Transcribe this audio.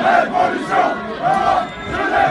Revolução!